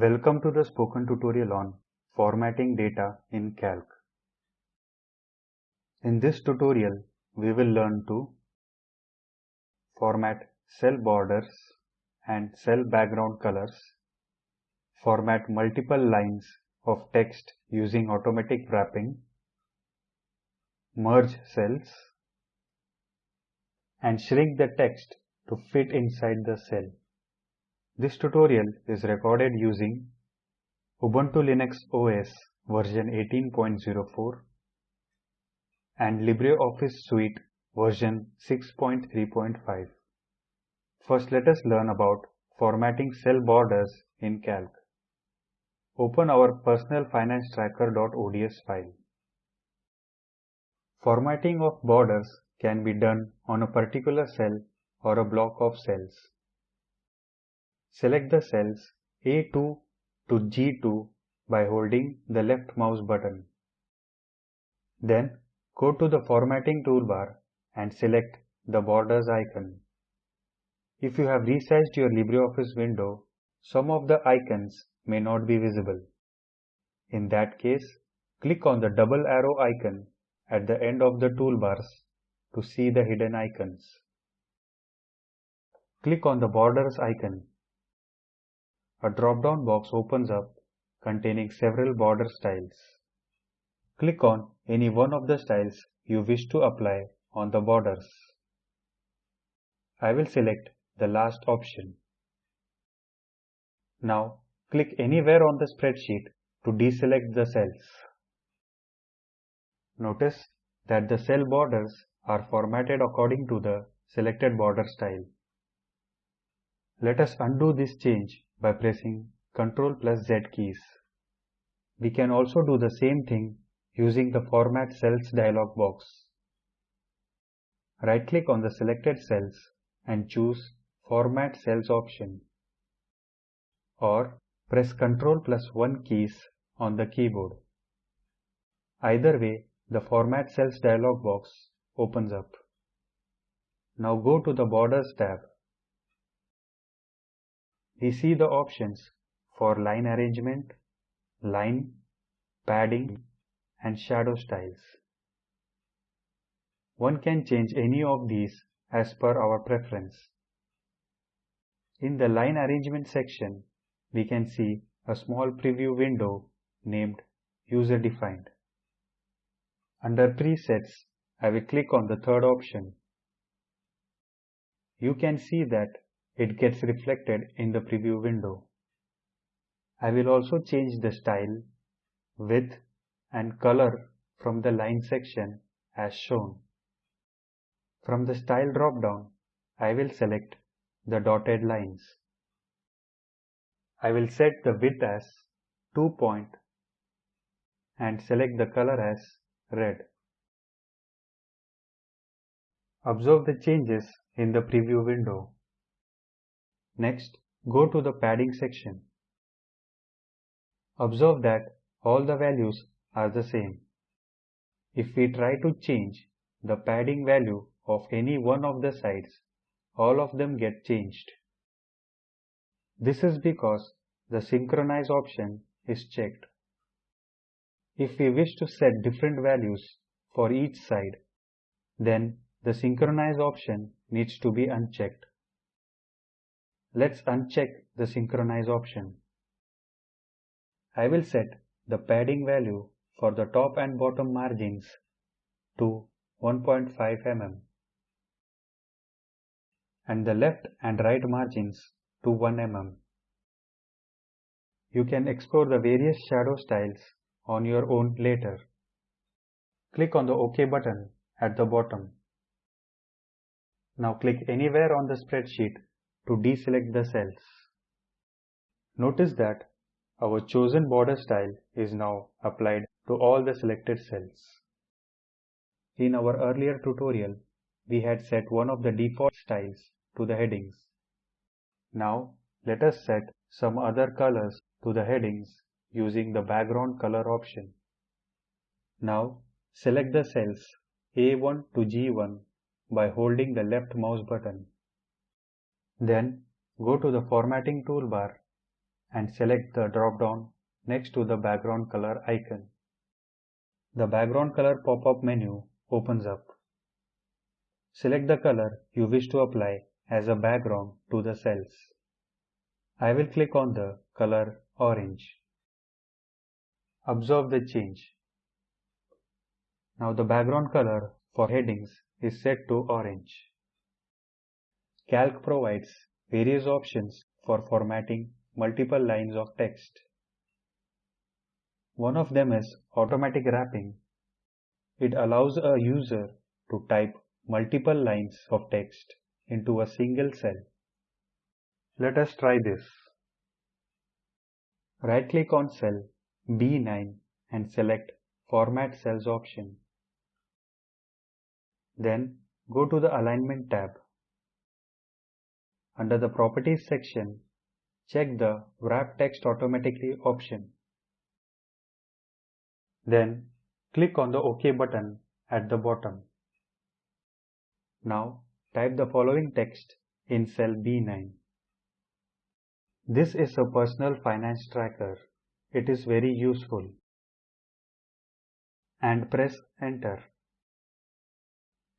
Welcome to the spoken tutorial on formatting data in Calc. In this tutorial, we will learn to format cell borders and cell background colors, format multiple lines of text using automatic wrapping, merge cells, and shrink the text to fit inside the cell. This tutorial is recorded using Ubuntu Linux OS version 18.04 and LibreOffice Suite version 6.3.5. First let us learn about formatting cell borders in Calc. Open our personalfinancetracker.ods file. Formatting of borders can be done on a particular cell or a block of cells. Select the cells A2 to G2 by holding the left mouse button. Then go to the formatting toolbar and select the borders icon. If you have resized your LibreOffice window, some of the icons may not be visible. In that case, click on the double arrow icon at the end of the toolbars to see the hidden icons. Click on the borders icon a drop-down box opens up containing several border styles. Click on any one of the styles you wish to apply on the borders. I will select the last option. Now click anywhere on the spreadsheet to deselect the cells. Notice that the cell borders are formatted according to the selected border style. Let us undo this change by pressing Ctrl plus Z keys. We can also do the same thing using the Format Cells dialog box. Right-click on the selected cells and choose Format Cells option. Or press Ctrl plus 1 keys on the keyboard. Either way, the Format Cells dialog box opens up. Now go to the Borders tab we see the options for line arrangement, line, padding and shadow styles. One can change any of these as per our preference. In the line arrangement section, we can see a small preview window named User Defined. Under Presets, I will click on the third option. You can see that it gets reflected in the preview window. I will also change the style, width and color from the line section as shown. From the style drop-down, I will select the dotted lines. I will set the width as 2 point and select the color as red. Observe the changes in the preview window. Next, go to the padding section. Observe that all the values are the same. If we try to change the padding value of any one of the sides, all of them get changed. This is because the synchronize option is checked. If we wish to set different values for each side, then the synchronize option needs to be unchecked. Let's uncheck the synchronize option. I will set the padding value for the top and bottom margins to 1.5 mm and the left and right margins to 1 mm. You can explore the various shadow styles on your own later. Click on the OK button at the bottom. Now click anywhere on the spreadsheet to deselect the cells. Notice that our chosen border style is now applied to all the selected cells. In our earlier tutorial, we had set one of the default styles to the headings. Now let us set some other colors to the headings using the background color option. Now select the cells A1 to G1 by holding the left mouse button. Then go to the formatting toolbar and select the drop-down next to the background color icon. The background color pop-up menu opens up. Select the color you wish to apply as a background to the cells. I will click on the color orange. Observe the change. Now the background color for headings is set to orange. Calc provides various options for formatting multiple lines of text. One of them is automatic wrapping. It allows a user to type multiple lines of text into a single cell. Let us try this. Right click on cell B9 and select Format Cells option. Then go to the Alignment tab. Under the Properties section, check the Wrap Text Automatically option. Then click on the OK button at the bottom. Now type the following text in cell B9. This is a personal finance tracker. It is very useful. And press enter.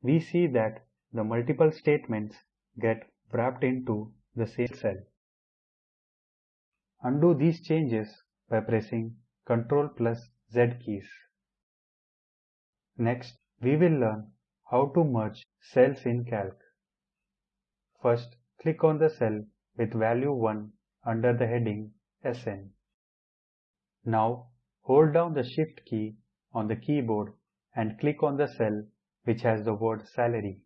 We see that the multiple statements get wrapped into the same cell. Undo these changes by pressing Ctrl plus Z keys. Next, we will learn how to merge cells in Calc. First, click on the cell with value 1 under the heading SN. Now, hold down the Shift key on the keyboard and click on the cell which has the word salary.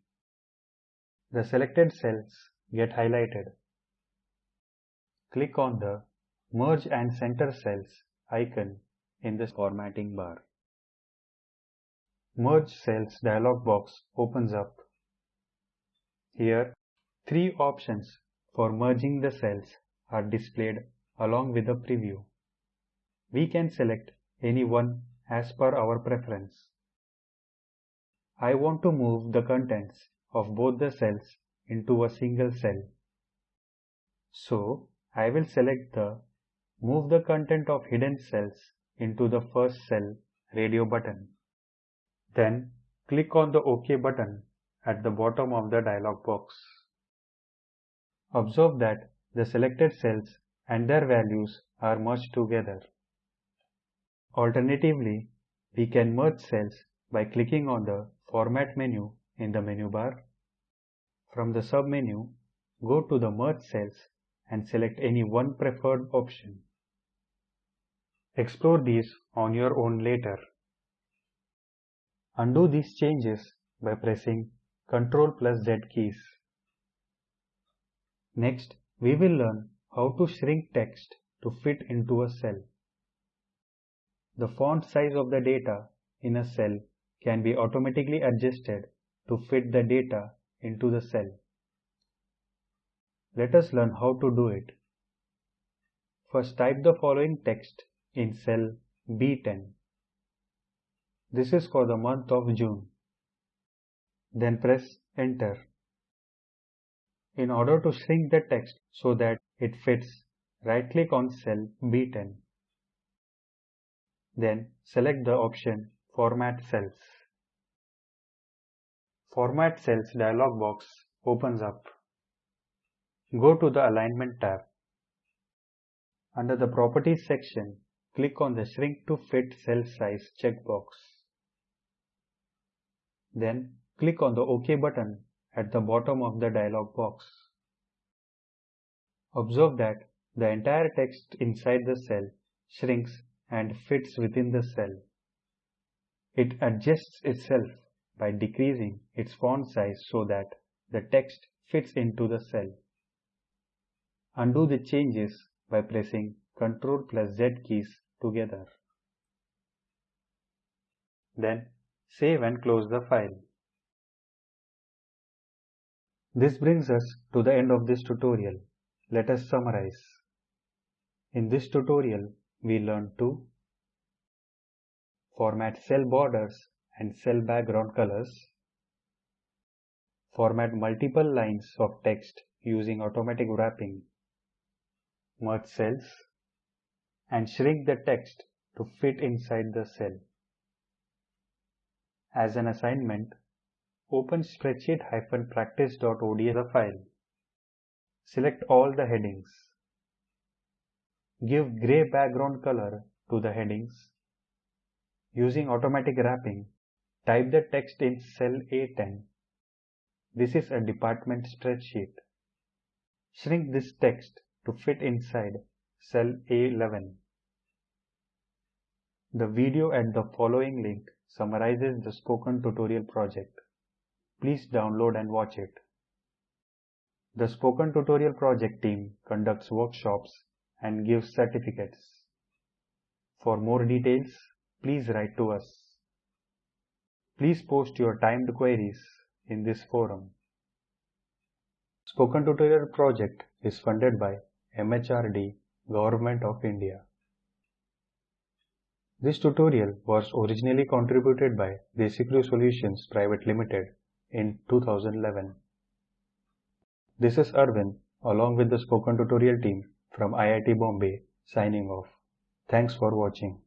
The selected cells get highlighted. Click on the Merge and Center Cells icon in the formatting bar. Merge Cells dialog box opens up. Here, three options for merging the cells are displayed along with a preview. We can select any one as per our preference. I want to move the contents of both the cells into a single cell. So, I will select the Move the content of hidden cells into the first cell radio button. Then click on the OK button at the bottom of the dialog box. Observe that the selected cells and their values are merged together. Alternatively, we can merge cells by clicking on the Format menu in the menu bar. From the submenu, go to the Merge Cells and select any one preferred option. Explore these on your own later. Undo these changes by pressing Ctrl plus Z keys. Next, we will learn how to shrink text to fit into a cell. The font size of the data in a cell can be automatically adjusted to fit the data into the cell. Let us learn how to do it. First type the following text in cell B10. This is for the month of June. Then press enter. In order to shrink the text so that it fits, right click on cell B10. Then select the option Format Cells. Format Cells dialog box opens up. Go to the Alignment tab. Under the Properties section, click on the Shrink to Fit Cell Size checkbox. Then click on the OK button at the bottom of the dialog box. Observe that the entire text inside the cell shrinks and fits within the cell. It adjusts itself by decreasing its font size so that the text fits into the cell. Undo the changes by pressing Ctrl plus Z keys together. Then save and close the file. This brings us to the end of this tutorial. Let us summarize. In this tutorial, we learned to format cell borders and cell background colors, format multiple lines of text using automatic wrapping, merge cells, and shrink the text to fit inside the cell. As an assignment, open spreadsheet-practice.ods file. Select all the headings. Give gray background color to the headings. Using automatic wrapping, type the text in cell A10. This is a department spreadsheet. Shrink this text to fit inside cell A11. The video at the following link summarizes the spoken tutorial project. Please download and watch it. The Spoken Tutorial project team conducts workshops and gives certificates. For more details, please write to us. Please post your timed queries in this forum. Spoken Tutorial project is funded by MHRD, Government of India. This tutorial was originally contributed by DesiCrew Solutions Private Limited in 2011. This is Arvind along with the Spoken Tutorial team from IIT Bombay signing off. Thanks for watching.